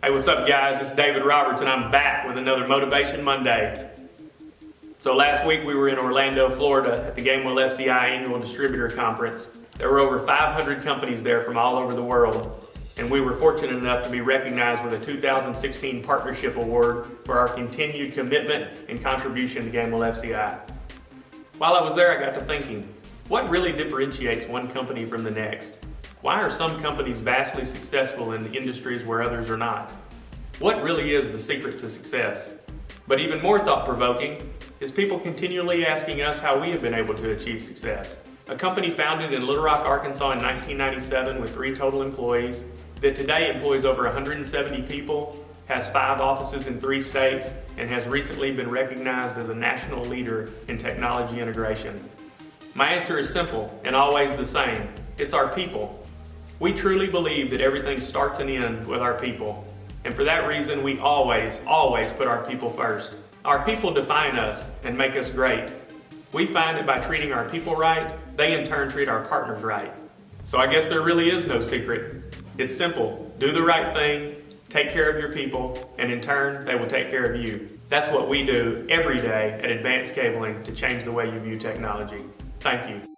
Hey, what's up guys? It's David Roberts and I'm back with another Motivation Monday. So last week we were in Orlando, Florida at the Gamewell FCI Annual Distributor Conference. There were over 500 companies there from all over the world and we were fortunate enough to be recognized with a 2016 Partnership Award for our continued commitment and contribution to Gamewell FCI. While I was there I got to thinking, what really differentiates one company from the next? Why are some companies vastly successful in industries where others are not? What really is the secret to success? But even more thought-provoking is people continually asking us how we have been able to achieve success. A company founded in Little Rock, Arkansas in 1997 with three total employees that today employs over 170 people, has five offices in three states, and has recently been recognized as a national leader in technology integration. My answer is simple and always the same. It's our people. We truly believe that everything starts and ends with our people. And for that reason, we always, always put our people first. Our people define us and make us great. We find that by treating our people right, they in turn treat our partners right. So I guess there really is no secret. It's simple. Do the right thing, take care of your people, and in turn, they will take care of you. That's what we do every day at Advanced Cabling to change the way you view technology. Thank you.